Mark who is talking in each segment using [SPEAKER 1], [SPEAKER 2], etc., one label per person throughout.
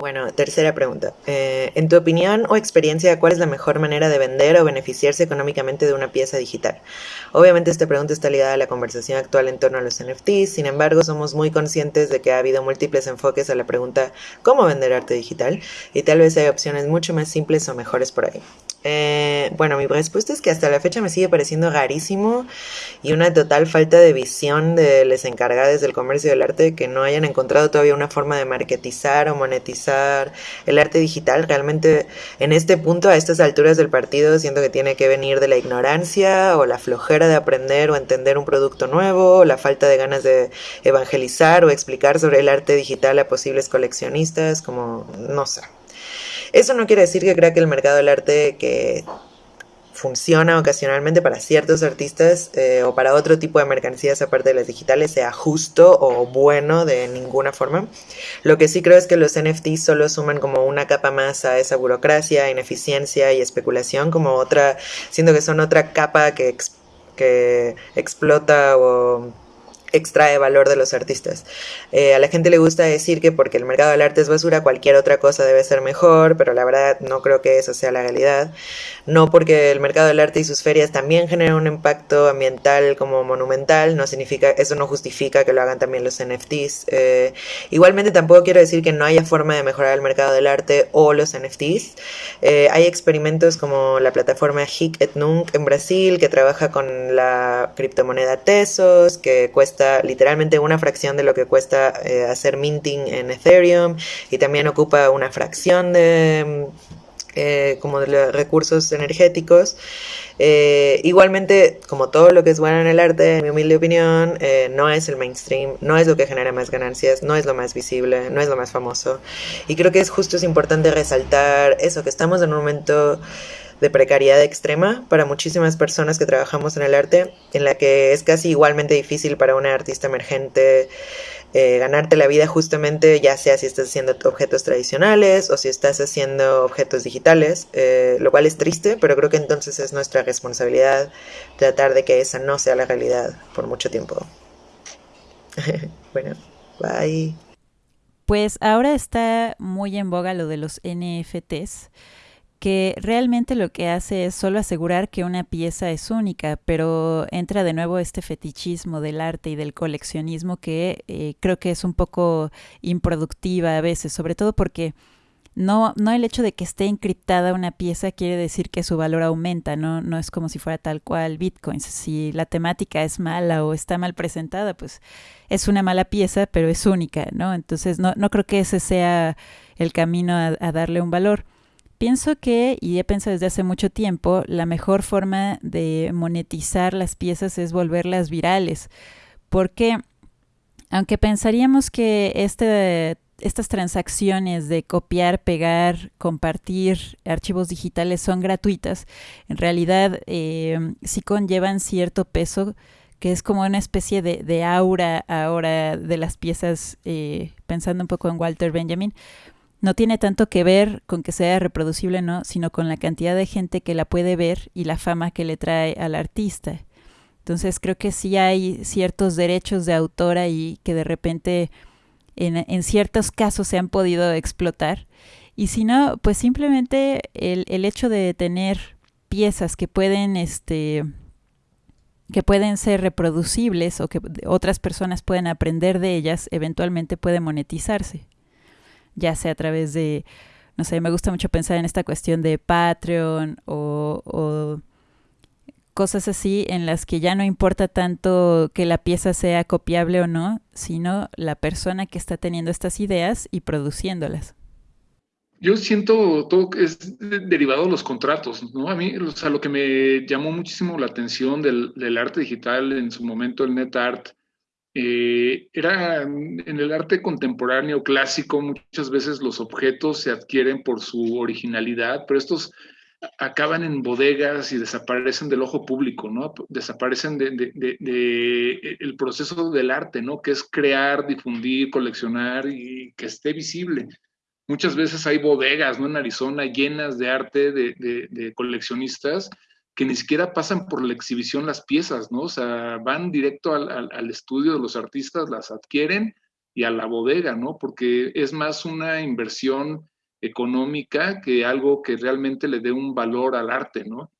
[SPEAKER 1] Bueno, tercera pregunta. Eh, en tu opinión o experiencia, ¿cuál es la mejor manera de vender o beneficiarse económicamente de una pieza digital? Obviamente esta pregunta está ligada a la conversación actual en torno a los NFTs, sin embargo somos muy conscientes de que ha habido múltiples enfoques a la pregunta ¿cómo vender arte digital? Y tal vez hay opciones mucho más simples o mejores por ahí. Eh, bueno, mi respuesta es que hasta la fecha me sigue pareciendo rarísimo y una total falta de visión de los encargados del comercio del arte que no hayan encontrado todavía una forma de marketizar o monetizar el arte digital. Realmente en este punto, a estas alturas del partido, siento que tiene que venir de la ignorancia o la flojera de aprender o entender un producto nuevo, o la falta de ganas de evangelizar o explicar sobre el arte digital a posibles coleccionistas, como no sé. Eso no quiere decir que crea que el mercado del arte que funciona ocasionalmente para ciertos artistas eh, o para otro tipo de mercancías aparte de las digitales sea justo o bueno de ninguna forma. Lo que sí creo es que los NFTs solo suman como una capa más a esa burocracia, ineficiencia y especulación, como otra, siendo que son otra capa que, que explota o extrae valor de los artistas. Eh, a la gente le gusta decir que porque el mercado del arte es basura, cualquier otra cosa debe ser mejor, pero la verdad no creo que eso sea la realidad. No porque el mercado del arte y sus ferias también generan un impacto ambiental como monumental, no significa, eso no justifica que lo hagan también los NFTs. Eh, igualmente tampoco quiero decir que no haya forma de mejorar el mercado del arte o los NFTs. Eh, hay experimentos como la plataforma Hic et Nunc en Brasil que trabaja con la criptomoneda Tesos, que cuesta literalmente una fracción de lo que cuesta eh, hacer minting en Ethereum y también ocupa una fracción de eh, como de recursos energéticos. Eh, igualmente, como todo lo que es bueno en el arte, en mi humilde opinión, no es el mainstream, no es lo que genera más ganancias, no es lo más visible, no es lo más famoso. Y creo que es justo es importante resaltar eso, que estamos en un momento de precariedad extrema para muchísimas personas que trabajamos en el arte, en la que es casi igualmente difícil para una artista emergente eh, ganarte la vida justamente, ya sea si estás haciendo objetos tradicionales o si estás haciendo objetos digitales, eh, lo cual es triste, pero creo que entonces es nuestra responsabilidad tratar de que esa no sea la realidad por mucho tiempo. bueno, bye.
[SPEAKER 2] Pues ahora está muy en boga lo de los NFTs que realmente lo que hace es solo asegurar que una pieza es única, pero entra de nuevo este fetichismo del arte y del coleccionismo que eh, creo que es un poco improductiva a veces, sobre todo porque no, no el hecho de que esté encriptada una pieza quiere decir que su valor aumenta, no, no es como si fuera tal cual Bitcoin. Si la temática es mala o está mal presentada, pues es una mala pieza, pero es única, ¿no? Entonces no, no creo que ese sea el camino a darle un valor. Pienso que, y he pensado desde hace mucho tiempo, la mejor forma de monetizar las piezas es volverlas virales, porque aunque pensaríamos que este, estas transacciones de copiar, pegar, compartir archivos digitales son gratuitas, en realidad eh, sí conllevan cierto peso que es como una especie de, aura ahora de las piezas, eh, pensando un poco en Walter Benjamin, no tiene tanto que ver con que sea reproducible no, sino con la cantidad de gente que la puede ver y la fama que le trae al artista. Entonces creo que sí hay ciertos derechos de autor ahí que de repente en, en ciertos casos se han podido explotar. Y si no, pues simplemente el, el hecho de tener piezas que pueden, este, que pueden ser reproducibles o que otras personas pueden aprender de ellas, eventualmente puede monetizarse ya sea a través de, no sé, me gusta mucho pensar en esta cuestión de Patreon o, cosas así en las que ya no importa tanto que la pieza sea copiable o no, sino la persona que está teniendo estas ideas y produciéndolas.
[SPEAKER 3] Yo siento todo que es derivado de los contratos, ¿no? A mí, o sea, lo que me llamó muchísimo la atención del, del arte digital en su momento, el net art, eh, era en el arte contemporáneo clásico, muchas veces los objetos se adquieren por su originalidad, pero estos acaban en bodegas y desaparecen del ojo público, ¿no? Desaparecen del de, el proceso del arte, ¿no? Que es crear, difundir, coleccionar y que esté visible. Muchas veces hay bodegas, ¿no? En Arizona llenas de arte de coleccionistas que ni siquiera pasan por la exhibición las piezas, ¿no? O sea, van directo al, estudio de los artistas, las adquieren y a la bodega, ¿no? Porque es más una inversión económica que algo que realmente le dé un valor al arte, ¿no?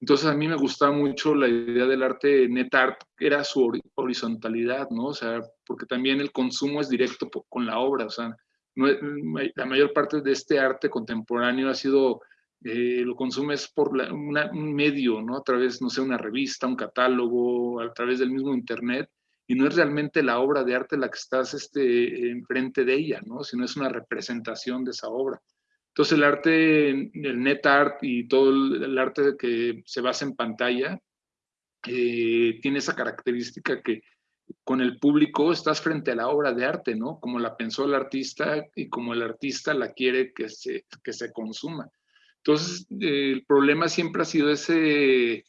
[SPEAKER 3] Entonces a mí me gustaba mucho la idea del arte net art, era su horizontalidad, ¿no? O sea, porque también el consumo es directo con la obra, o sea, la mayor parte de este arte contemporáneo ha sido, eh, lo consumes por un medio, ¿no? A través, no sé, una revista, un catálogo, a través del mismo internet, y no es realmente la obra de arte la que estás este, enfrente de ella, ¿no? Sino es una representación de esa obra. Entonces el arte, el net art y todo el, arte que se basa en pantalla eh, tiene esa característica que con el público estás frente a la obra de arte, ¿no? Como la pensó el artista y como el artista la quiere que se, que se consuma. Entonces, el problema siempre ha sido ese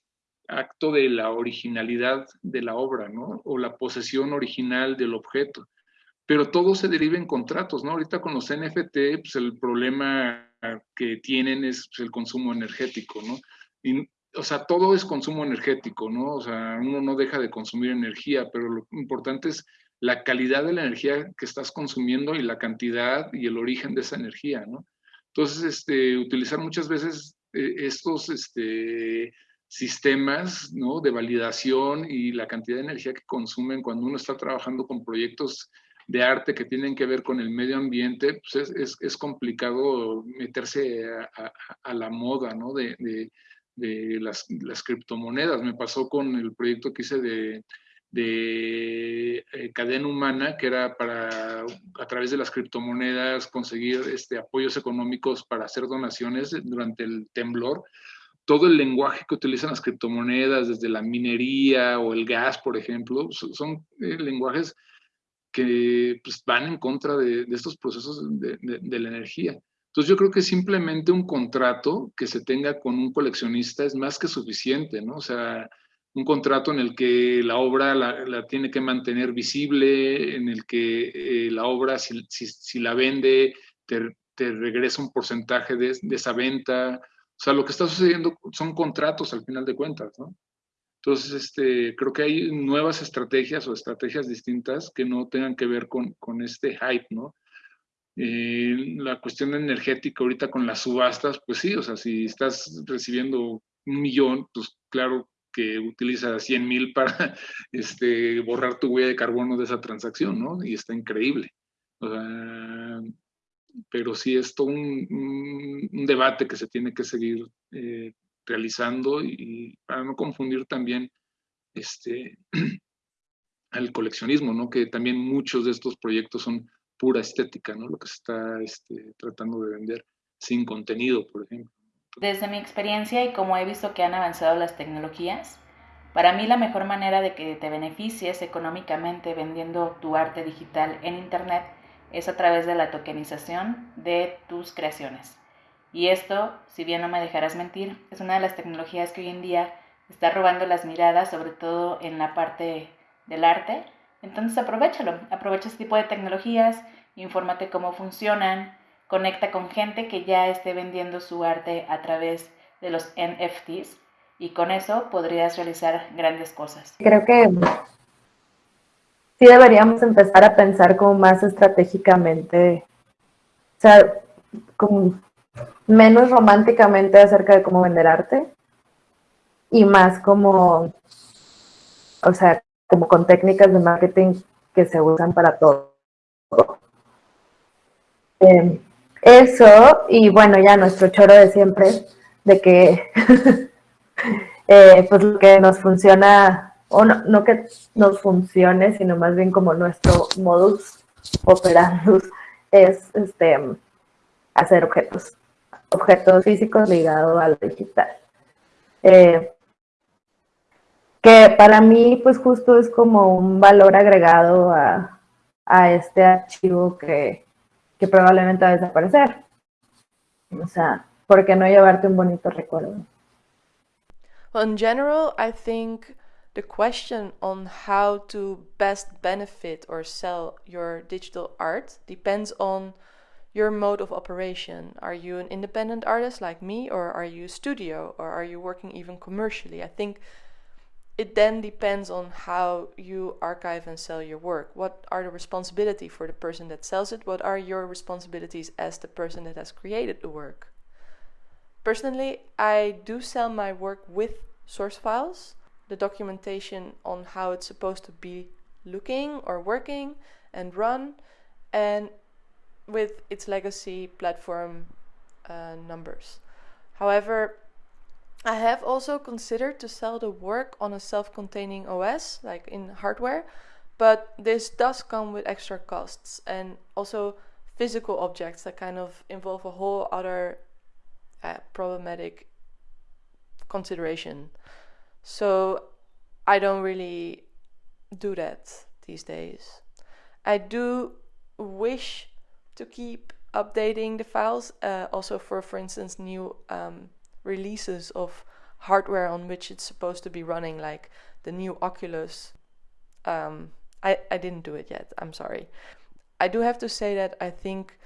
[SPEAKER 3] acto de la originalidad de la obra, ¿no? O la posesión original del objeto pero todo se deriva en contratos, ¿no? Ahorita con los NFT, pues el problema que tienen es pues, el consumo energético, ¿no? o sea, todo es consumo energético, ¿no? O sea, uno no deja de consumir energía, pero lo importante es la calidad de la energía que estás consumiendo y la cantidad y el origen de esa energía, ¿no? Entonces, este, utilizar muchas veces eh, estos este, sistemas de validación y la cantidad de energía que consumen cuando uno está trabajando con proyectos de arte que tienen que ver con el medio ambiente, pues es, es, complicado meterse a, la moda de, las, criptomonedas. Me pasó con el proyecto que hice de, de eh, cadena humana, que era para, a través de las criptomonedas, conseguir este, apoyos económicos para hacer donaciones durante el temblor todo el lenguaje que utilizan las criptomonedas, desde la minería o el gas, por ejemplo, son, eh, lenguajes que pues, van en contra de, estos procesos de, la energía. Entonces yo creo que simplemente un contrato que se tenga con un coleccionista es más que suficiente, ¿no? O sea, un contrato en el que la obra la, tiene que mantener visible, en el que eh, la obra, si, si, la vende, te, te, regresa un porcentaje de, esa venta. O sea, lo que está sucediendo son contratos al final de cuentas, ¿no? Entonces, este, creo que hay nuevas estrategias o estrategias distintas que no tengan que ver con, con este hype, ¿no? Eh, la cuestión energética ahorita con las subastas, pues sí, o sea, si estás recibiendo un millón, pues claro que utiliza 100 mil para este, borrar tu huella de carbono de esa transacción, ¿no? Y está increíble. O sea, pero sí es todo un, debate que se tiene que seguir eh, realizando y, para no confundir también este, al coleccionismo, ¿no? que también muchos de estos proyectos son pura estética, ¿no? lo que se está este, tratando de vender sin contenido, por ejemplo.
[SPEAKER 4] Desde mi experiencia y como he visto que han avanzado las tecnologías, para mí la mejor manera de que te beneficies económicamente vendiendo tu arte digital en Internet es a través de la tokenización de tus creaciones. Y esto, si bien no me dejarás mentir, es una de las tecnologías que hoy en día está robando las miradas, sobre todo en la parte del arte. Entonces aprovechalo, aprovecha este tipo de tecnologías, infórmate cómo funcionan, conecta con gente que ya esté vendiendo su arte a través de los NFTs y con eso podrías realizar grandes cosas.
[SPEAKER 5] Creo que sí deberíamos empezar a pensar como más estratégicamente, o sea, como menos románticamente acerca de cómo vender arte y más como, o sea, como con técnicas de marketing que se usan para todo. Em, eso, y bueno, ya nuestro choro de siempre, de que eh, pues lo que nos funciona, o no, no que nos funcione, sino más bien como nuestro modus operandus es este hacer objetos objetos físicos ligados a lo digital. Eh, que para mí, pues justo es como un valor agregado a, a este archivo que, que probablemente va a desaparecer. O sea, ¿por qué no llevarte un bonito recuerdo?
[SPEAKER 6] Well, in general, I think the question on how to best benefit or sell your digital art depends on your mode of operation. Are you an independent artist like me, or are you a studio, or are you working even commercially? I think it then depends on how you archive and sell your work. What are the responsibility for the person that sells it? What are your responsibilities as the person that has created the work? Personally, I do sell my work with source files, the documentation on how it's supposed to be looking or working and run, and with its legacy platform uh, numbers. However, I have also considered to sell the work on a self-containing OS, like in hardware, but this does come with extra costs and also physical objects that kind of involve a whole other uh, problematic consideration. So I don't really do that these days. I do wish to keep updating the files, uh, also for, for instance, new um, releases of hardware on which it's supposed to be running, like the new Oculus. Um, I, I didn't do it yet, I'm sorry. I do have to say that I think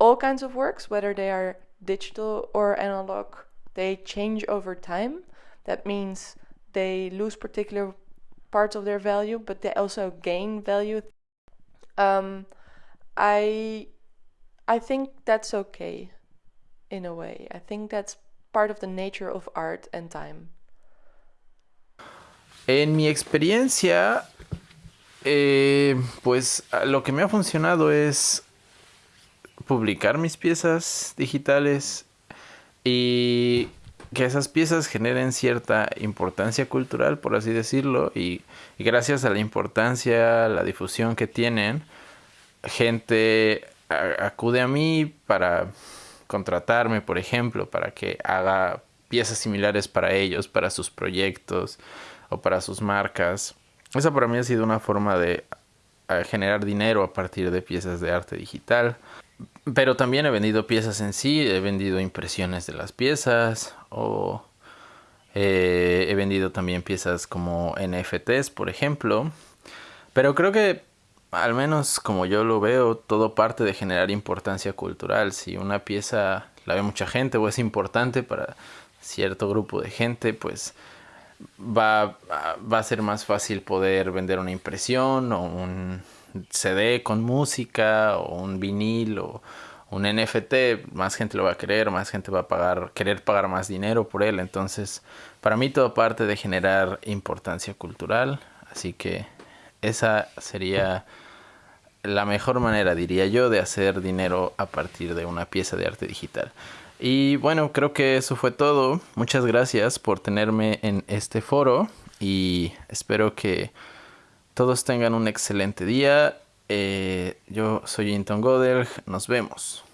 [SPEAKER 6] all kinds of works, whether they are digital or analog, they change over time. That means they lose particular parts of their value, but they also gain value. Um, I I think that's okay in a way. I think that's part of the nature of art and time.
[SPEAKER 7] En mi experiencia, eh, pues lo que me ha funcionado es publicar mis piezas digitales y que esas piezas generen cierta importancia cultural, por así decirlo, y gracias a la importancia, la difusión que tienen, gente acude a mí para contratarme, por ejemplo, para que haga piezas similares para ellos, para sus proyectos o para sus marcas. Esa para mí ha sido una forma de generar dinero a partir de piezas de arte digital. Pero también he vendido piezas en sí, he vendido impresiones de las piezas o eh, he vendido también piezas como NFTs, por ejemplo. Pero creo que al menos como yo lo veo, todo parte de generar importancia cultural. Si una pieza la ve mucha gente o es importante para cierto grupo de gente, pues va, va a ser más fácil poder vender una impresión o un CD con música o un vinil o un NFT, más gente lo va a querer, más gente va a pagar, querer pagar más dinero por él. Entonces, para mí todo parte de generar importancia cultural. Así que esa sería la mejor manera, diría yo, de hacer dinero a partir de una pieza de arte digital. Y bueno, creo que eso fue todo. Muchas gracias por tenerme en este foro y espero que todos tengan un excelente día. Eh, yo soy Inton Goder, nos vemos.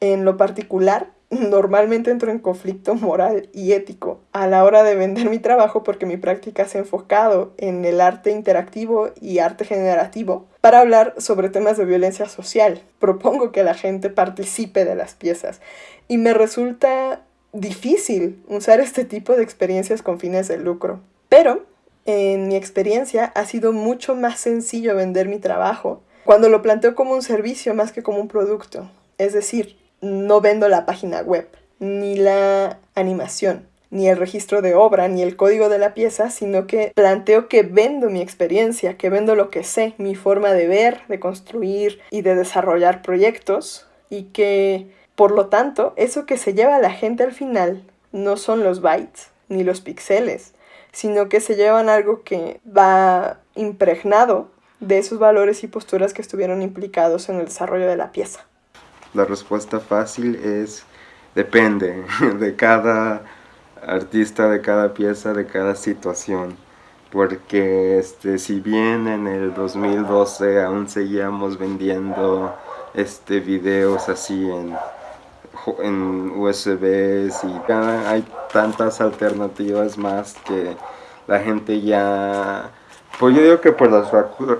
[SPEAKER 8] En lo particular, normalmente entro en conflicto moral y ético a la hora de vender mi trabajo porque mi práctica se ha enfocado en el arte interactivo y arte generativo para hablar sobre temas de violencia social. Propongo que la gente participe de las piezas y me resulta difícil usar este tipo de experiencias con fines de lucro. Pero, en mi experiencia, ha sido mucho más sencillo vender mi trabajo cuando lo planteo como un servicio más que como un producto. Es decir, no vendo la página web, ni la animación, ni el registro de obra, ni el código de la pieza, sino que planteo que vendo mi experiencia, que vendo lo que sé, mi forma de ver, de construir y de desarrollar proyectos, y que, por lo tanto, eso que se lleva a la gente al final no son los bytes ni los píxeles, sino que se llevan algo que va impregnado de esos valores y posturas que estuvieron implicados en el desarrollo de la pieza.
[SPEAKER 9] La respuesta fácil es depende de cada artista, de cada pieza, de cada situación. Porque este, si bien en el 2012 aún seguíamos vendiendo este, videos así en, en USBs y hay tantas alternativas más que la gente ya pues yo digo que por las,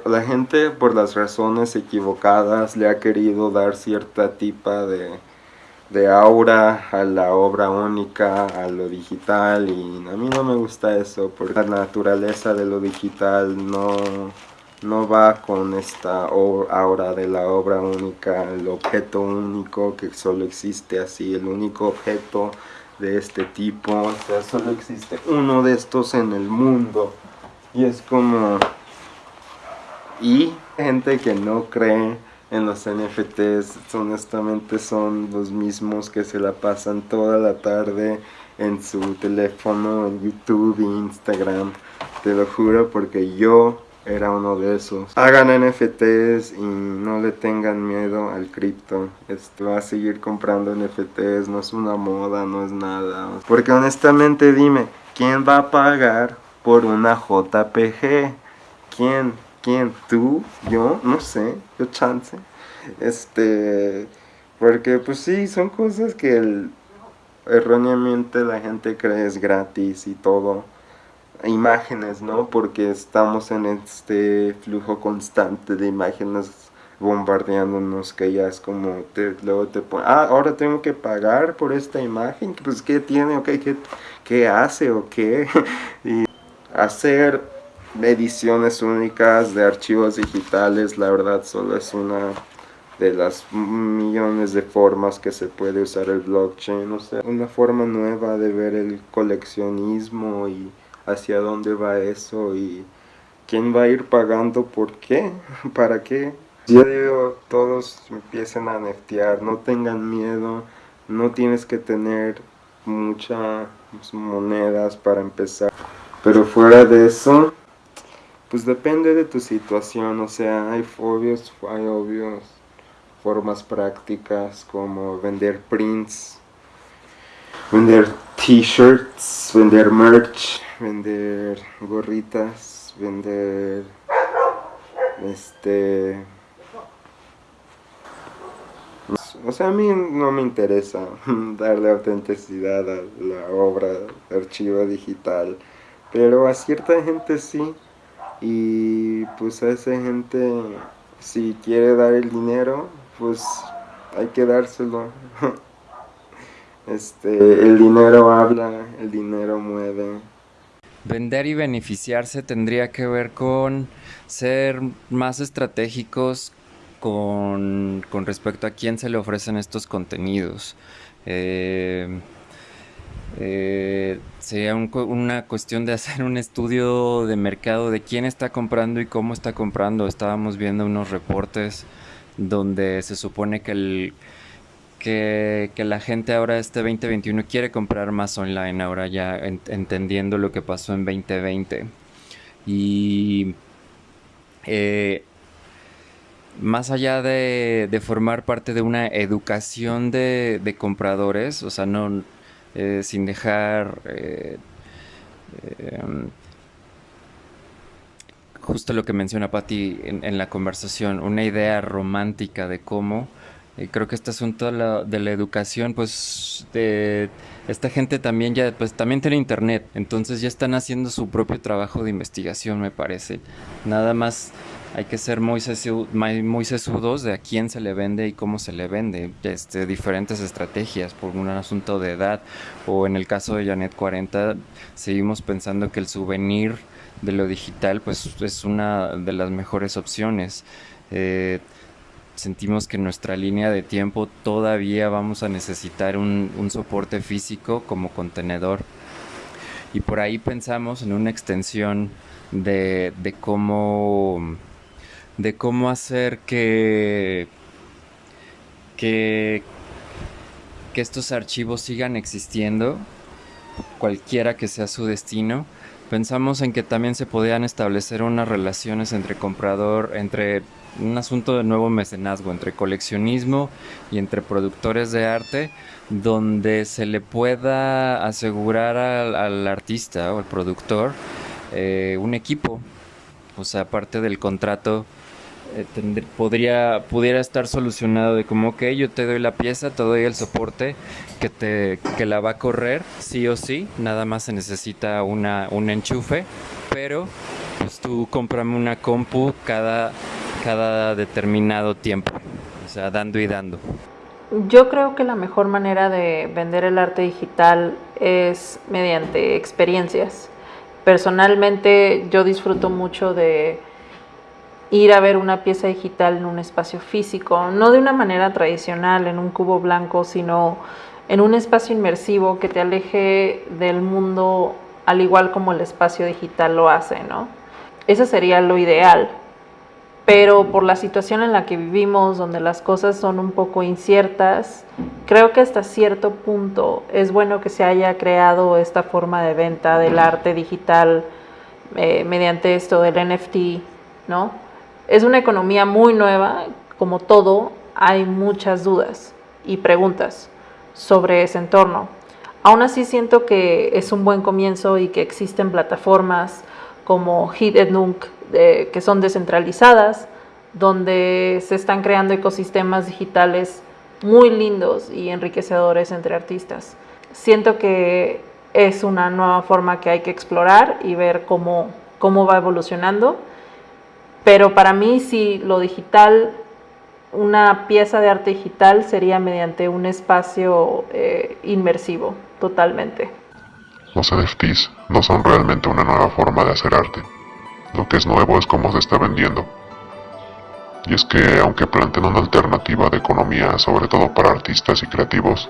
[SPEAKER 9] la gente por las razones equivocadas le ha querido dar cierta tipa de, de aura a la obra única, a lo digital y a mí no me gusta eso porque la naturaleza de lo digital no, no va con esta aura de la obra única, el objeto único que solo existe así, el único objeto de este tipo, o sea, solo existe uno de estos en el mundo. Y es como... Y gente que no cree en los NFTs, honestamente son los mismos que se la pasan toda la tarde en su teléfono, en YouTube, Instagram. Te lo juro porque yo era uno de esos. Hagan NFTs y no le tengan miedo al cripto. Esto va a seguir comprando NFTs, no es una moda, no es nada. Porque honestamente dime, ¿quién va a pagar por una JPG? ¿Quién? ¿Quién? ¿Tú? ¿Yo? No sé, yo chance. Este, porque pues sí, son cosas que erróneamente la gente cree es gratis y todo imágenes, ¿no? Porque estamos en este flujo constante de imágenes bombardeándonos que ya es como te, luego te ah, ahora tengo que pagar por esta imagen, pues qué tiene, ok, qué, qué hace o qué, y hacer ediciones únicas de archivos digitales, la verdad solo es una de las millones de formas que se puede usar el blockchain, o sea, una forma nueva de ver el coleccionismo y hacia dónde va eso y quién va a ir pagando por qué, para qué. Yo digo, todos empiecen a neftear, no tengan miedo, no tienes que tener muchas monedas para empezar. Pero fuera de eso, pues depende de tu situación, o sea, hay obvios, hay obvios formas prácticas como vender prints, vender t-shirts, vender merch, vender gorritas, vender este o sea a mí no me interesa darle autenticidad a la obra archivo digital pero a cierta gente sí y pues a esa gente si quiere dar el dinero pues hay que dárselo este el dinero habla el dinero mueve
[SPEAKER 10] Vender y beneficiarse tendría que ver con ser más estratégicos con, respecto a quién se le ofrecen estos contenidos. Eh, eh, sería una cuestión de hacer un estudio de mercado de quién está comprando y cómo está comprando. Estábamos viendo unos reportes donde se supone que el que, la gente ahora este 2021 quiere comprar más online, ahora ya entendiendo lo que pasó en 2020. Y eh, más allá de, formar parte de una educación de, compradores, o sea, no eh, sin dejar eh, justo lo que menciona Patti en, la conversación, una idea romántica de cómo y creo que este asunto de la, educación, pues esta gente también ya, pues también tiene internet, entonces ya están haciendo su propio trabajo de investigación, me parece. Nada más hay que ser muy, sesudos de a quién se le vende y cómo se le vende, este, diferentes estrategias por un asunto de edad, o en el caso de Janet 40, seguimos pensando que el souvenir de lo digital, pues es una de las mejores opciones. Eh, sentimos que en nuestra línea de tiempo todavía vamos a necesitar un, soporte físico como contenedor. Y por ahí pensamos en una extensión de, cómo de cómo hacer que, que, que estos archivos sigan existiendo, cualquiera que sea su destino. Pensamos en que también se podían establecer unas relaciones entre comprador, entre un asunto de nuevo mecenazgo entre coleccionismo y entre productores de arte, donde se le pueda asegurar al, artista o al productor eh, un equipo. O sea, aparte del contrato, eh, podría, pudiera estar solucionado de como, ok, yo te doy la pieza, te doy el soporte que, te, que la va a correr, sí o sí, nada más se necesita una, un enchufe, pero pues tú cómprame una compu cada cada determinado tiempo, o sea, dando y dando.
[SPEAKER 11] Yo creo que la mejor manera de vender el arte digital es mediante experiencias. Personalmente yo disfruto mucho de ir a ver una pieza digital en un espacio físico, no de una manera tradicional, en un cubo blanco, sino en un espacio inmersivo que te aleje del mundo al igual como el espacio digital lo hace, ¿no? Eso sería lo ideal, pero por la situación en la que vivimos, donde las cosas son un poco inciertas, creo que hasta cierto punto es bueno que se haya creado esta forma de venta del arte digital eh, mediante esto del NFT, ¿no? Es una economía muy nueva, como todo, hay muchas dudas y preguntas sobre ese entorno. Aún así siento que es un buen comienzo y que existen plataformas como Hiddenunk que son descentralizadas, donde se están creando ecosistemas digitales muy lindos y enriquecedores entre artistas. Siento que es una nueva forma que hay que explorar y ver cómo, cómo va evolucionando, pero para mí si lo digital una pieza de arte digital sería mediante un espacio eh, inmersivo, totalmente.
[SPEAKER 12] Los NFTs no son realmente una nueva forma de hacer arte. Lo que es nuevo es cómo se está vendiendo. Y es que, aunque planteen una alternativa de economía, sobre todo para artistas y creativos,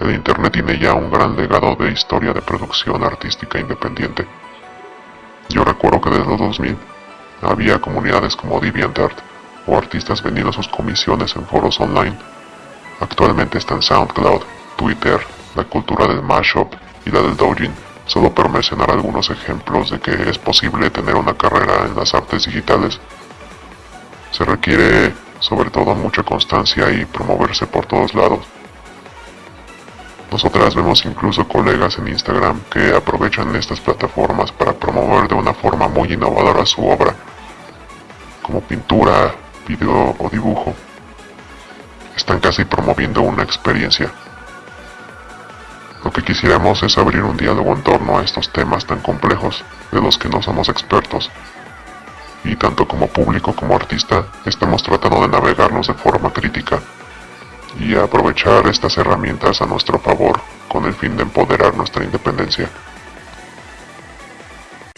[SPEAKER 12] el Internet tiene ya un gran legado de historia de producción artística independiente. Yo recuerdo que desde los 2000 había comunidades como DeviantArt, o artistas vendiendo sus comisiones en foros online. Actualmente están SoundCloud, Twitter, la cultura del mashup y la del doujin, solo por mencionar algunos ejemplos de que es posible tener una carrera en las artes digitales. Se requiere sobre todo mucha constancia y promoverse por todos lados. Nosotras vemos incluso colegas en Instagram que aprovechan estas plataformas para promover de una forma muy innovadora su obra, como pintura, video o dibujo. Están casi promoviendo una experiencia. Lo que quisiéramos es abrir un diálogo en torno a estos temas tan complejos de los que no somos expertos. Y tanto como público como artista, estamos tratando de navegarlos de forma crítica y aprovechar estas herramientas a nuestro favor con el fin de empoderar nuestra independencia.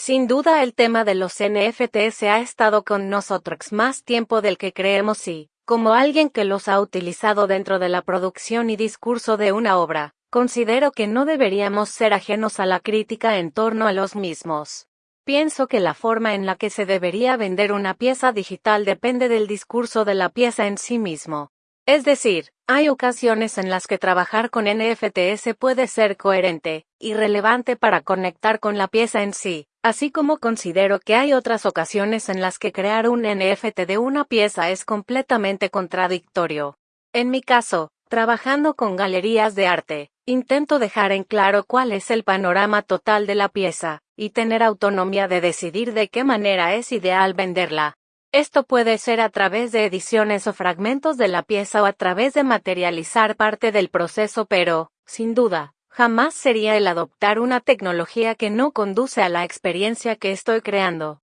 [SPEAKER 13] Sin duda el tema de los NFT se ha estado con nosotros más tiempo del que creemos y, como alguien que los ha utilizado dentro de la producción y discurso de una obra, considero que no deberíamos ser ajenos a la crítica en torno a los mismos. Pienso que la forma en la que se debería vender una pieza digital depende del discurso de la pieza en sí mismo. Es decir, hay ocasiones en las que trabajar con NFTs puede ser coherente y relevante para conectar con la pieza en sí, así como considero que hay otras ocasiones en las que crear un NFT de una pieza es completamente contradictorio. En mi caso, trabajando con galerías de arte, intento dejar en claro cuál es el panorama total de la pieza, y tener autonomía de decidir de qué manera es ideal venderla. Esto puede ser a través de ediciones o fragmentos de la pieza o a través de materializar parte del proceso, pero, sin duda, jamás sería el adoptar una tecnología que no conduce a la experiencia que estoy creando.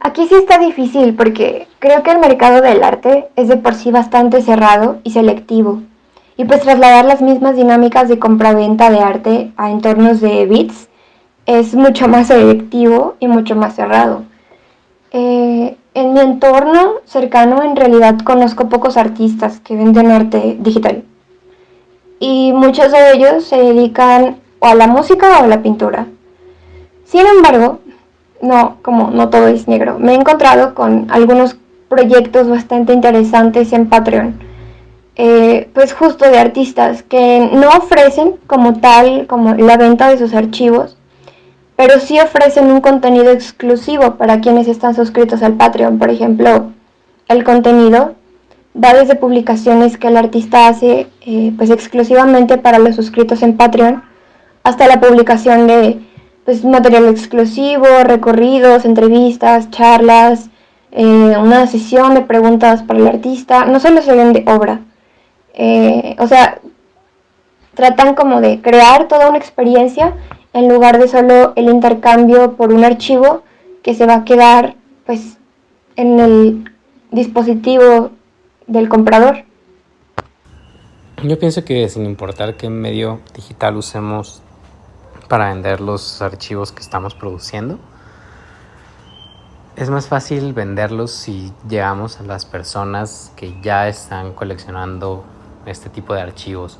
[SPEAKER 14] Aquí sí está difícil porque creo que el mercado del arte es de por sí bastante cerrado y selectivo. Y pues trasladar las mismas dinámicas de compraventa de arte a entornos de bits es mucho más selectivo y mucho más cerrado. Eh, en mi entorno cercano en realidad conozco pocos artistas que venden arte digital y muchos de ellos se dedican o a la música o a la pintura. Sin embargo, no, como no todo es negro, me he encontrado con algunos proyectos bastante interesantes en Patreon, eh, pues justo de artistas que no ofrecen como tal como la venta de sus archivos, pero sí ofrecen un contenido exclusivo para quienes están suscritos al Patreon. Por ejemplo, el contenido va desde publicaciones que el artista hace eh, pues exclusivamente para los suscritos en Patreon, hasta la publicación de pues, material exclusivo, recorridos, entrevistas, charlas, eh, una sesión de preguntas para el artista. No solo se vende obra, eh, o sea, tratan como de crear toda una experiencia en lugar de solo el intercambio por un archivo que se va a quedar pues en el dispositivo del comprador.
[SPEAKER 15] Yo pienso que sin importar qué medio digital usemos para vender los archivos que estamos produciendo, es más fácil venderlos si llegamos a las personas que ya están coleccionando este tipo de archivos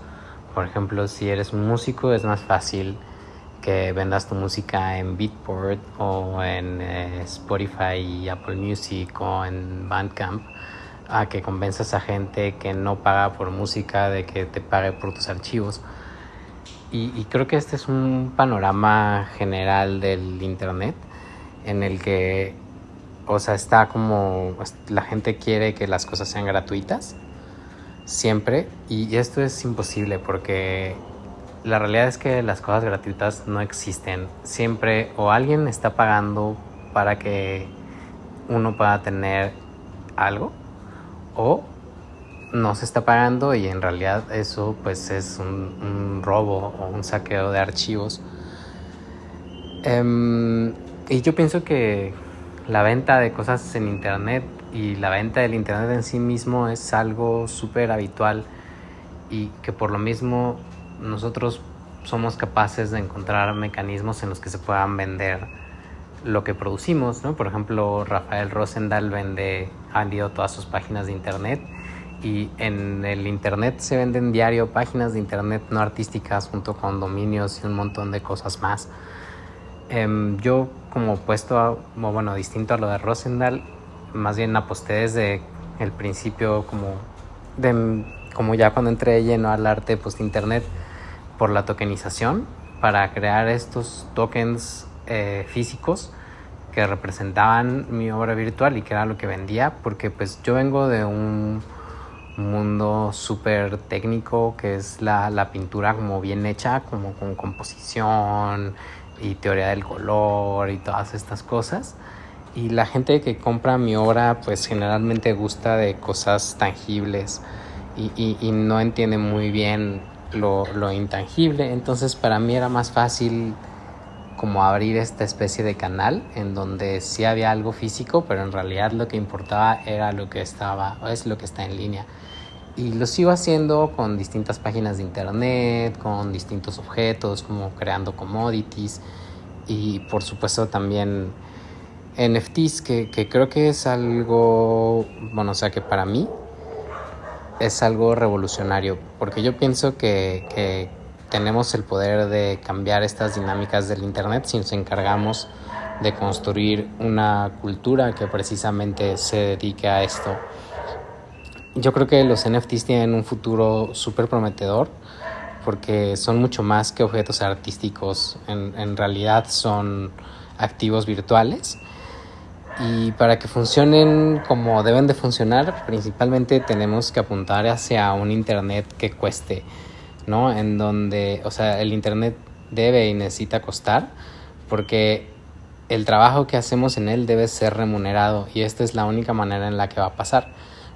[SPEAKER 15] Por ejemplo, si eres músico es más fácil que vendas tu música en Beatport o en eh, Spotify, Apple Music o en Bandcamp a que convenzas a gente que no paga por música de que te pague por tus archivos. Y, creo que este es un panorama general del Internet en el que, o sea, está como la gente quiere que las cosas sean gratuitas siempre y esto es imposible porque la realidad es que las cosas gratuitas no existen. Siempre o alguien está pagando para que uno pueda tener algo o no se está pagando y en realidad eso pues es un, robo o un saqueo de archivos. Em, y yo pienso que la venta de cosas en internet y la venta del internet en sí mismo es algo súper habitual y que por lo mismo nosotros somos capaces de encontrar mecanismos en los que se puedan vender lo que producimos, ¿no? Por ejemplo, Rafael Rosendal vende, ha vendido todas sus páginas de internet y en el internet se venden diario páginas de internet no artísticas junto con dominios y un montón de cosas más. Em, yo como opuesto, a, bueno, distinto a lo de Rosendal, más bien aposté desde el principio como, de, como ya cuando entré lleno al arte post internet por la tokenización para crear estos tokens eh, físicos que representaban mi obra virtual y que era lo que vendía porque pues yo vengo de un mundo súper técnico que es la, la, pintura como bien hecha, como con composición y teoría del color y todas estas cosas. Y la gente que compra mi obra pues generalmente gusta de cosas tangibles y, y, y no entiende muy bien lo, lo intangible. Entonces para mí era más fácil como abrir esta especie de canal en donde sí había algo físico, pero en realidad lo que importaba era lo que estaba, o es lo que está en línea. Y lo sigo haciendo con distintas páginas de internet, con distintos objetos, como creando commodities y por supuesto también NFTs, que, que creo que es algo, bueno, o sea que para mí es algo revolucionario, porque yo pienso que, que tenemos el poder de cambiar estas dinámicas del Internet si nos encargamos de construir una cultura que precisamente se dedique a esto. Yo creo que los NFTs tienen un futuro súper prometedor porque son mucho más que objetos artísticos, en, en realidad son activos virtuales y para que funcionen como deben de funcionar, principalmente tenemos que apuntar hacia un Internet que cueste ¿no? En donde, o sea, el Internet debe y necesita costar porque el trabajo que hacemos en él debe ser remunerado y esta es la única manera en la que va a pasar.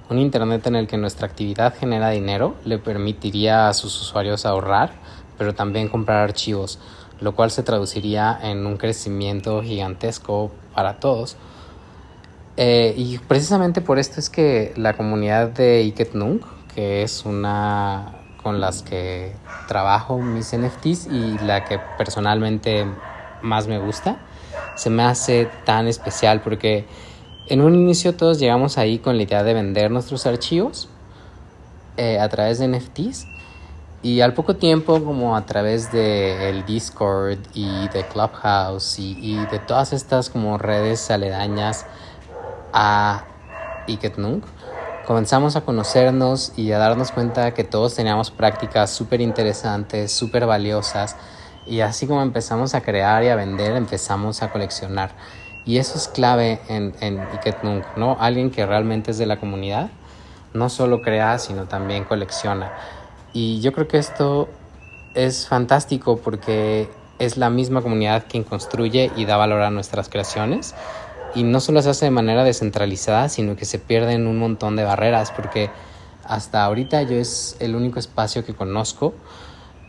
[SPEAKER 15] Un Internet en el que nuestra actividad genera dinero le permitiría a sus usuarios ahorrar, pero también comprar archivos, lo cual se traduciría en un crecimiento gigantesco para todos. Eh, y precisamente por esto es que la comunidad de Iketnung, que es una con las que trabajo mis NFTs y la que personalmente más me gusta, se me hace tan especial porque en un inicio todos llegamos ahí con la idea de vender nuestros archivos eh, a través de NFTs y al poco tiempo como a través de el Discord y de Clubhouse y, de todas estas como redes aledañas a Iketnunk, comenzamos a conocernos y a darnos cuenta que todos teníamos prácticas súper interesantes, súper valiosas. Y así como empezamos a crear y a vender, empezamos a coleccionar. Y eso es clave en, en ¿no? Alguien que realmente es de la comunidad, no solo crea, sino también colecciona. Y yo creo que esto es fantástico porque es la misma comunidad quien construye y da valor a nuestras creaciones y no solo se hace de manera descentralizada, sino que se pierden un montón de barreras, porque hasta ahorita yo es el único espacio que conozco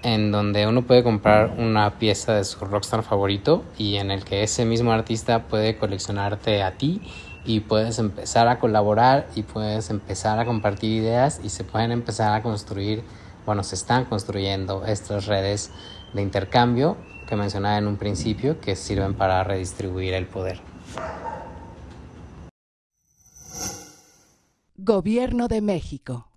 [SPEAKER 15] en donde uno puede comprar una pieza de su rockstar favorito y en el que ese mismo artista puede coleccionarte a ti y puedes empezar a colaborar y puedes empezar a compartir ideas y se pueden empezar a construir, bueno, se están construyendo estas redes de intercambio que mencionaba en un principio que sirven para redistribuir el poder.
[SPEAKER 16] Gobierno de México.